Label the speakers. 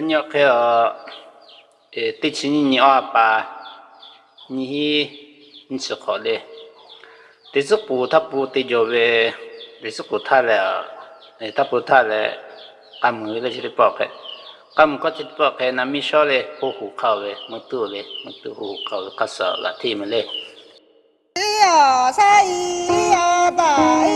Speaker 1: nhân cái ở tết chín nhị ở bà nhị nhị sự khó đấy tết sức bù tháp bù tết giờ về tết sức bù tháp là tháp bù tháp là cầm người là chỉ bỏ cái cầm có chỉ bỏ cái nằm mi sao เลยหูหูเข้าเลยมือตู้เลยมือตู้หูเข้าก็ sợ là thì mình lên
Speaker 2: 呀，啥咿呀，白头的。